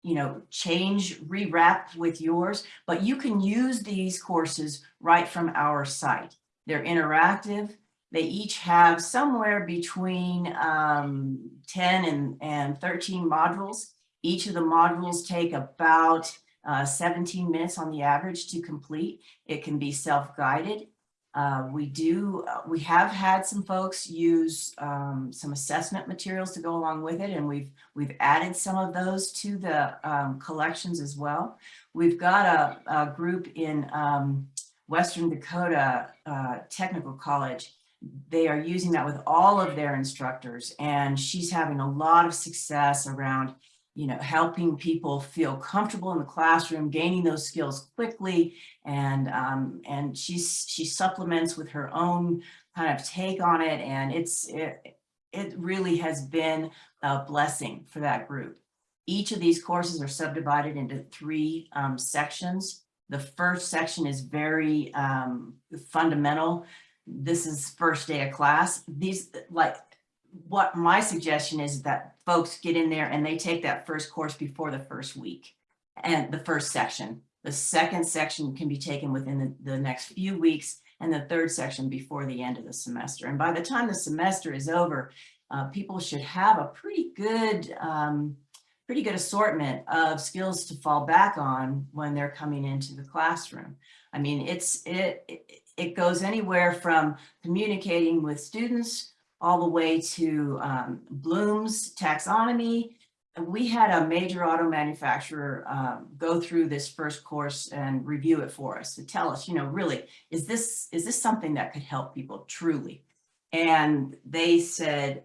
you know change rewrap with yours. But you can use these courses right from our site. They're interactive. They each have somewhere between um, 10 and, and 13 modules. Each of the modules take about uh, 17 minutes on the average to complete. It can be self-guided. Uh, we do, uh, we have had some folks use um, some assessment materials to go along with it, and we've we've added some of those to the um, collections as well. We've got a, a group in um, Western Dakota uh, Technical College. They are using that with all of their instructors, and she's having a lot of success around you know, helping people feel comfortable in the classroom, gaining those skills quickly. And, um, and she's, she supplements with her own kind of take on it. And it's, it, it really has been a blessing for that group. Each of these courses are subdivided into three um, sections. The first section is very um, fundamental. This is first day of class. These like what my suggestion is that folks get in there and they take that first course before the first week and the first section. The second section can be taken within the, the next few weeks and the third section before the end of the semester. And by the time the semester is over, uh, people should have a pretty good, um, pretty good assortment of skills to fall back on when they're coming into the classroom. I mean, it's it, it, it goes anywhere from communicating with students all the way to um, Bloom's taxonomy. We had a major auto manufacturer um, go through this first course and review it for us to tell us, you know, really, is this is this something that could help people truly? And they said,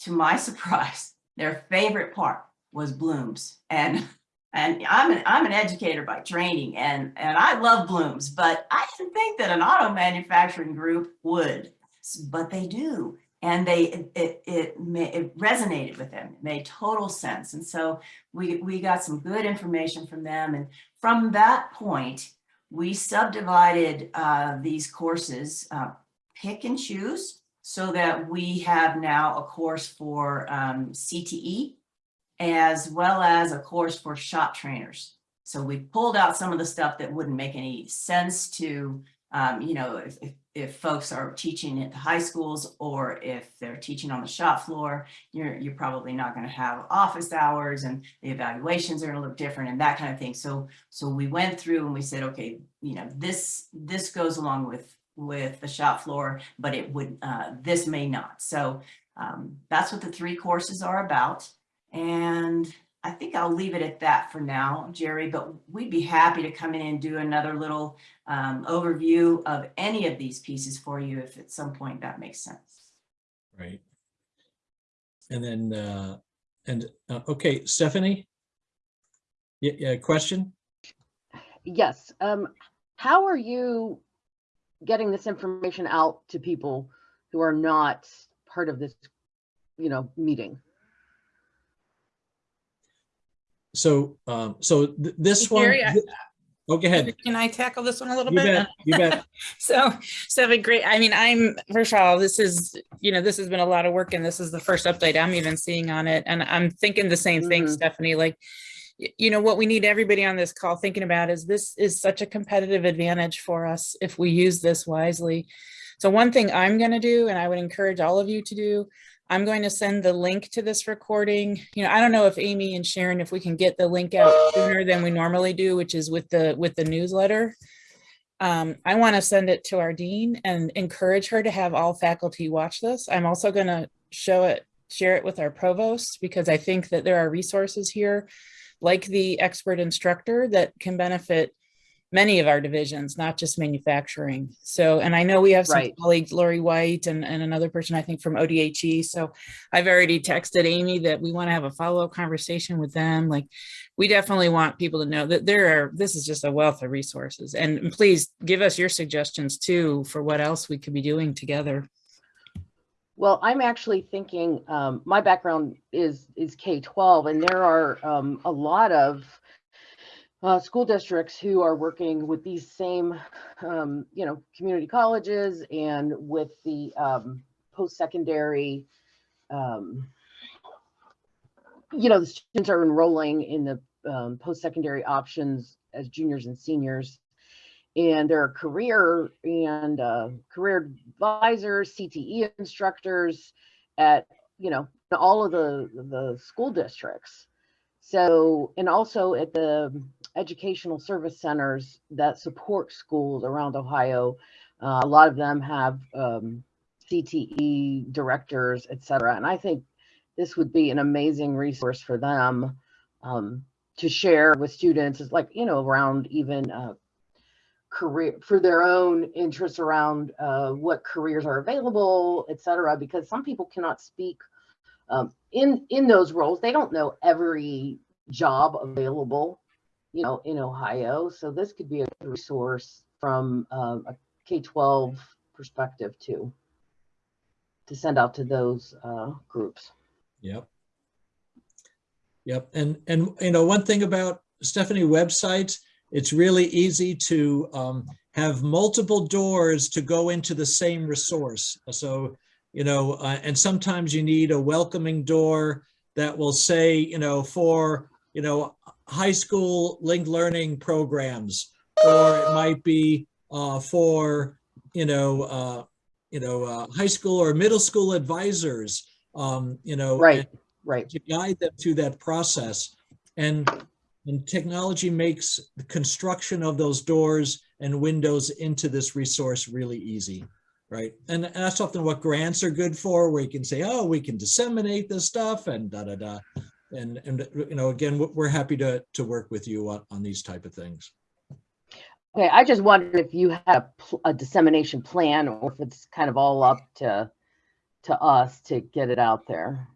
to my surprise, their favorite part was Bloom's. And and I'm an, I'm an educator by training and, and I love Bloom's, but I didn't think that an auto manufacturing group would but they do. And they it it, it, it resonated with them, it made total sense. And so we, we got some good information from them. And from that point, we subdivided uh, these courses, uh, pick and choose. so that we have now a course for um, CTE as well as a course for shop trainers. So we pulled out some of the stuff that wouldn't make any sense to, um, you know, if, if, if folks are teaching at the high schools or if they're teaching on the shop floor, you're, you're probably not going to have office hours and the evaluations are going to look different and that kind of thing. So, so we went through and we said, okay, you know, this, this goes along with, with the shop floor, but it would, uh, this may not. So, um, that's what the three courses are about. And I think I'll leave it at that for now, Jerry, but we'd be happy to come in and do another little um, overview of any of these pieces for you if at some point that makes sense. Right. And then, uh, and, uh, okay, Stephanie? Yeah, yeah, question? Yes, um, how are you getting this information out to people who are not part of this, you know, meeting? So, um, so th- this one, Gary, th- oh, go ahead. Can I tackle this one a little You bit? bet, you bet. So, Stephanie, great. I mean, I'm, first of all, this is, you know, this has been a lot of work and this is the first update I'm even seeing on it. And I'm thinking the same thing, Mhm. Stephanie, like, you know, what we need everybody on this call thinking about is this is such a competitive advantage for us if we use this wisely. So one thing I'm going to do, and I would encourage all of you to do, I'm going to send the link to this recording. You know, I don't know if Amy and Sharon, if we can get the link out sooner than we normally do, which is with the, with the newsletter. Um, I want to send it to our dean and encourage her to have all faculty watch this. I'm also going to show it, share it with our provost because I think that there are resources here like the expert instructor that can benefit many of our divisions, not just manufacturing. So, and I know we have some Right. colleagues, Lori White and, and another person, I think from ODHE. So I've already texted Amy that we want to have a follow-up conversation with them. Like, we definitely want people to know that there are, this is just a wealth of resources. And please give us your suggestions too for what else we could be doing together. Well, I'm actually thinking, um, my background is, is K-12 and there are, um, a lot of uh, school districts who are working with these same, um, you know, community colleges and with the, um, post-secondary, um, you know, the students are enrolling in the, um, post-secondary options as juniors and seniors. And there are career and, uh, career advisors, CTE instructors at, you know, all of the, the school districts. So, and also at the educational service centers that support schools around Ohio. Uh, a lot of them have um, CTE directors, et cetera. And I think this would be an amazing resource for them um, to share with students, is like, you know, around even uh, career for their own interests around uh, what careers are available, et cetera, because some people cannot speak um, in in those roles. They don't know every job available, you know, in Ohio. So this could be a good resource from um, a K-12 perspective too, to send out to those uh, groups. Yep. Yep. And, and, you know, one thing about Stephanie websites, it's really easy to um, have multiple doors to go into the same resource. So, you know, uh, and sometimes you need a welcoming door that will say, you know, for, you know, high school linked learning programs, or it might be uh, for, you know, uh, you know, uh, high school or middle school advisors, um, you know, Right, and right. to guide them through that process. And, and technology makes the construction of those doors and windows into this resource really easy, right? And, and that's often what grants are good for, where you can say, oh, we can disseminate this stuff and da, da, da. And, and, you know, again, we're- happy to, to work with you on, on these type of things. Okay, I just wondered if you had a, a dissemination plan or if it's kind of all up to to us to get it out there.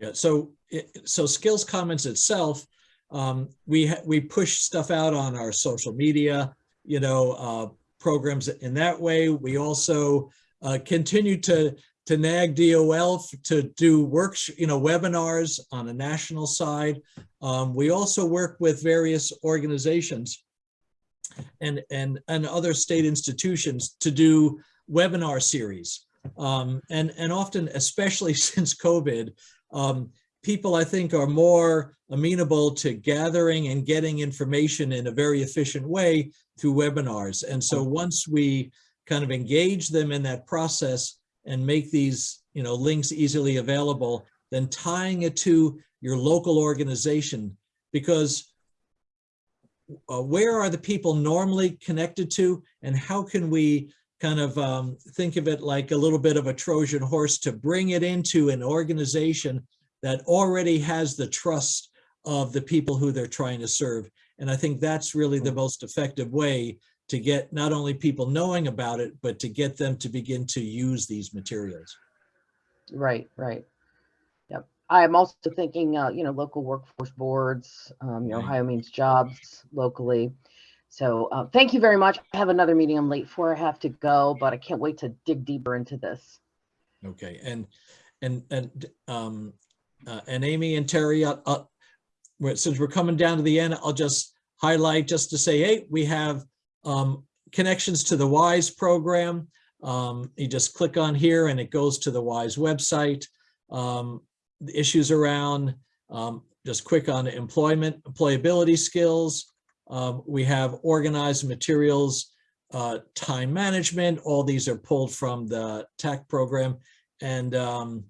Yeah, so, it- so Skills Commons itself, um, we, we push stuff out on our social media, you know, uh, programs in that way. We also uh, continue to, to nag DOL to do works, you know, webinars on a national side. Um, we also work with various organizations and, and, and other state institutions to do webinar series. Um, and, and often, especially since COVID, um, people I think are more amenable to gathering and getting information in a very efficient way through webinars. And so once we kind of engage them in that process and make these, you know, links easily available, then tying it to your local organization, because uh, where are the people normally connected to and how can we kind of um, think of it like a little bit of a Trojan horse to bring it into an organization that already has the trust of the people who they're trying to serve. And I think that's really the most effective way to get not only people knowing about it, but to get them to begin to use these materials. Right, right. Yep. I am also thinking, uh, you know, local workforce boards, um, you know, Right. OhioMeansJobs locally. So, uh, thank you very much. I have another meeting I'm late for. I have to go, but I can't wait to dig deeper into this. Okay, and, and, and, um, uh, and Amy and Terry, uh, uh, since we're coming down to the end, I'll just highlight just to say, hey, we have, um, connections to the WISE program. Um, you just click on here and it goes to the WISE website. Um, the issues around, um, just quick on employment, employability skills. Um, we have organized materials, uh, time management. All these are pulled from the TAC program. And, um,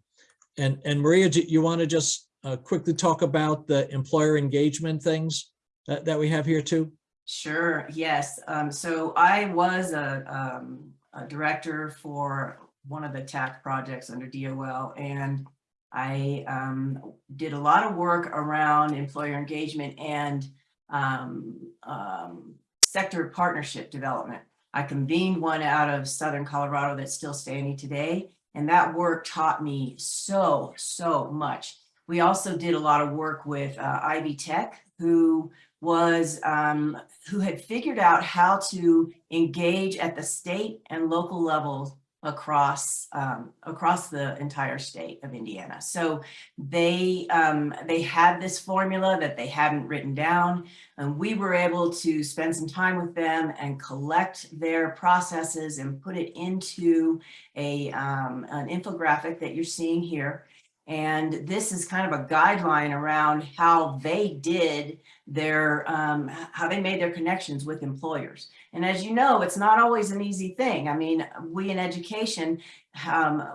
and, and Maria, do you want to just uh, quickly talk about the employer engagement things that, that we have here too? Sure, yes. Um, so I was a, um, a director for one of the TAC projects under DOL and I, um, did a lot of work around employer engagement and, um, um, sector partnership development. I convened one out of Southern Colorado that's still standing today. And that work taught me so, so much. We also did a lot of work with uh, Ivy Tech, who was um, who had figured out how to engage at the state and local levels across um, across the entire state of Indiana. So they um, they had this formula that they hadn't written down, and we were able to spend some time with them and collect their processes and put it into a um, an infographic that you're seeing here. And this is kind of a guideline around how they did their, um, how they made their connections with employers. And as you know, it's not always an easy thing. I mean, we in education, um,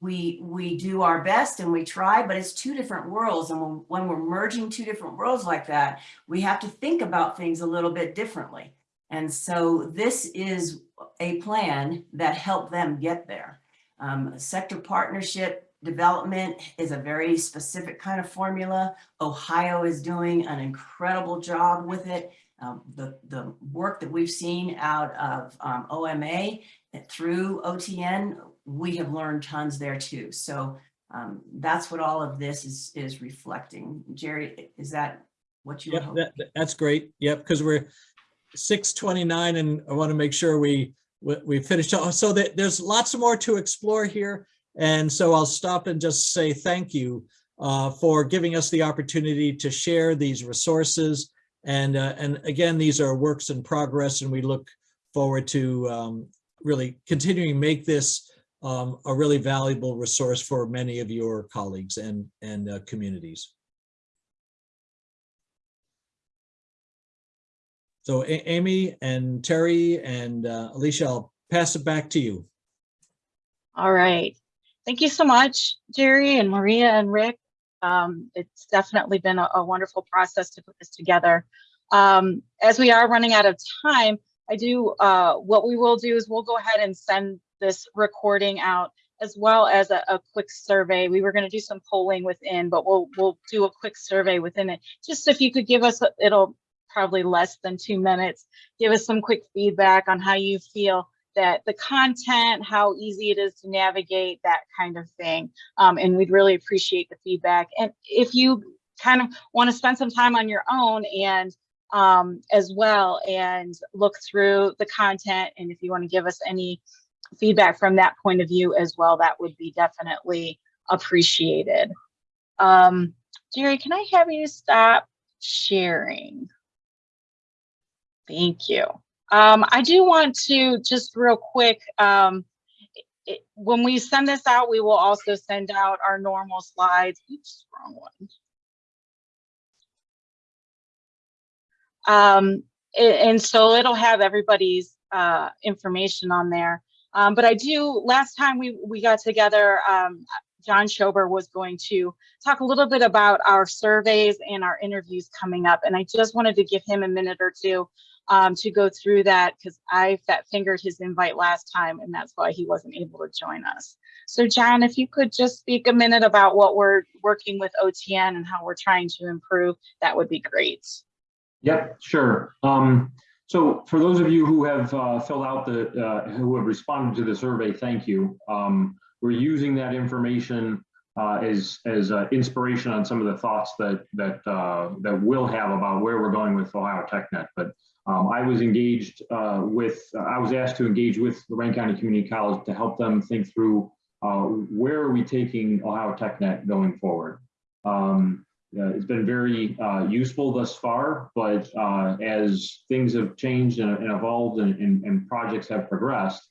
we, we do our best and we try, but it's two different worlds. And when, we're merging two different worlds like that, we have to think about things a little bit differently. And so this is a plan that helped them get there. Um, sector partnership development is a very specific kind of formula. Ohio is doing an incredible job with it. Um, the, the work that we've seen out of um, OMA through OTN, we have learned tons there too. So um, that's what all of this is, is reflecting. Jerry, is that what you Yep, that, that- that's great. Yep, because we're six twenty-nine and I want to make sure we, we, we finished. So that there's lots more to explore here. And so I'll stop and just say thank you uh, for giving us the opportunity to share these resources. And, uh, and again, these are works in progress and we look forward to um, really continuing to make this um, a really valuable resource for many of your colleagues and, and uh, communities. So A- Amy and Terry and uh, Alicia, I'll pass it back to you. All right. Thank you so much, Jerry and Maria and Rick. Um, it's definitely been a, a wonderful process to put this together. Um, as we are running out of time, I do, uh, what we will do is we'll go ahead and send this recording out as well as a, a quick survey. We were going to do some polling within, but we'll, we'll do a quick survey within it. Just if you could give us, a- it'll probably less than two minutes, give us some quick feedback on how you feel that the content, how easy it is to navigate, that kind of thing. Um, and we'd really appreciate the feedback. And if you kind of want to spend some time on your own and um, as well and look through the content, and if you want to give us any feedback from that point of view as well, that would be definitely appreciated. Um, Jerry, can I have you stop sharing? Thank you. Um, I do want to just real quick, um, it, when we send this out, we will also send out our normal slides. Oops, wrong one. Um, and so it'll have everybody's uh, information on there. Um, but I do, last time we, we got together, um, John Schober was going to talk a little bit about our surveys and our interviews coming up. And I just wanted to give him a minute or two um, to go through that because I fat fingered his invite last time and that's why he wasn't able to join us. So John, if you could just speak a minute about what we're working with OTN and how we're trying to improve, that would be great. Yep, sure. Um, so for those of you who have uh, filled out the, uh, who have responded to the survey, thank you. Um, we're using that information uh, as as uh, inspiration on some of the thoughts that that uh, that we'll have about where we're going with Ohio TechNet. But um, I was engaged uh, with, I was asked to engage with Lorain County Community College to help them think through uh, where are we taking Ohio TechNet going forward. Um, uh, it's been very uh, useful thus far, but uh, as things have changed and, and evolved and, and, and projects have progressed,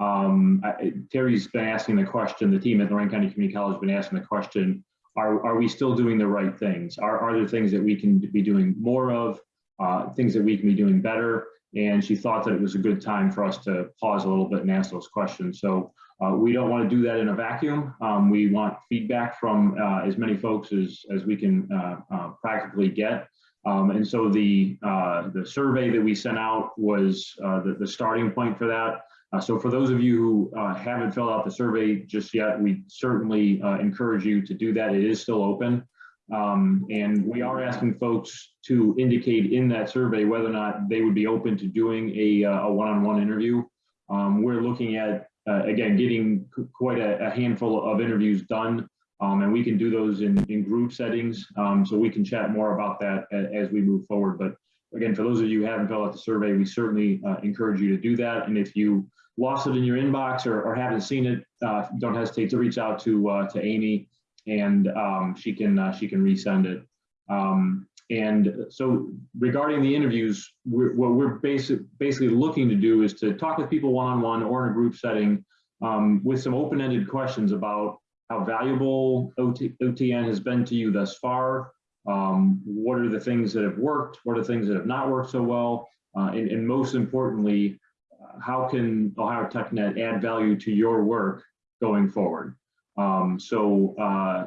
um, I, Terry's been asking the question, the team at Lorain County Community College has been asking the question, are, are we still doing the right things? Are, are there things that we can be doing more of, uh, things that we can be doing better? And she thought that it was a good time for us to pause a little bit and ask those questions. So uh, we don't want to do that in a vacuum. Um, we want feedback from uh, as many folks as, as we can uh, uh, practically get. Um, and so the, uh, the survey that we sent out was the, the starting point for that. Uh, so for those of you who uh, haven't filled out the survey just yet, we certainly uh, encourage you to do that. It is still open. Um, and we are asking folks to indicate in that survey whether or not they would be open to doing a, uh, a one-on-one interview. Um, we're looking at, uh, again, getting quite a, a handful of interviews done. Um, and we can do those in, in group settings. Um, so we can chat more about that as we move forward. But again, for those of you who haven't filled out the survey, we certainly uh, encourage you to do that. And if you lost it in your inbox or, or haven't seen it, uh, don't hesitate to reach out to uh, to Amy, and um, she can uh, she can resend it. Um, and so regarding the interviews, we're, what we're basic, basically looking to do is to talk with people one-on-one or in a group setting um, with some open-ended questions about how valuable OT, OTN has been to you thus far. Um, what are the things that have worked? What are the things that have not worked so well? Uh, and, and most importantly, uh, how can Ohio TechNet add value to your work going forward? Um, so uh,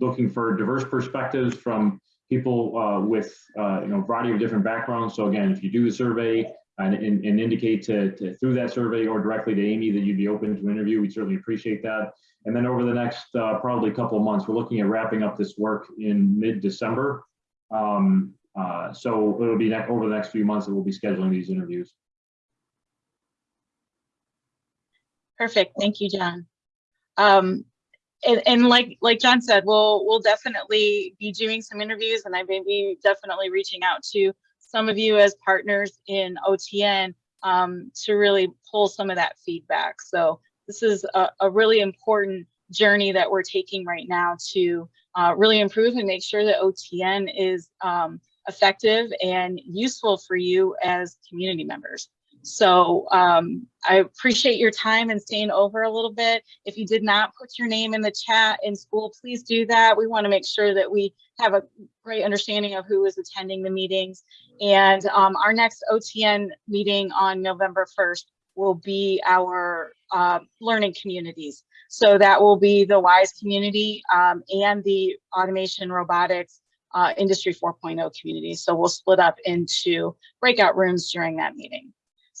looking for diverse perspectives from people uh, with uh, you know a variety of different backgrounds. So again, if you do the survey and, and, and indicate to, to through that survey or directly to Amy that you'd be open to an interview, we'd certainly appreciate that. And then over the next uh, probably a couple of months, we're looking at wrapping up this work in mid-December. Um, uh, so it'll be over the next few months that we'll be scheduling these interviews. Perfect. Thank you, John. Um, and, and like, like John said, we'll, we'll definitely be doing some interviews and I may be definitely reaching out to some of you as partners in OTN um, to really pull some of that feedback. So this is a, a really important journey that we're taking right now to uh, really improve and make sure that OTN is um, effective and useful for you as community members. So um, I appreciate your time and staying over a little bit. If you did not put your name in the chat in school, please do that. We want to make sure that we have a great understanding of who is attending the meetings. And um, our next OTN meeting on November 1st will be our uh, learning communities. So that will be the WISE community um, and the automation robotics uh, industry 4.0 community. So we'll split up into breakout rooms during that meeting.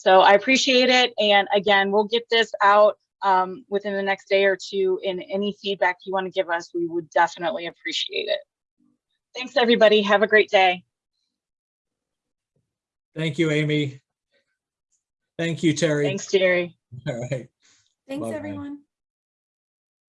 So I appreciate it. And again, we'll get this out um, within the next day or two. And any feedback you want to give us, we would definitely appreciate it. Thanks, everybody. Have a great day. Thank you, Amy. Thank you, Terry. Thanks, Jerry. All right. Thanks, Bye-bye. everyone.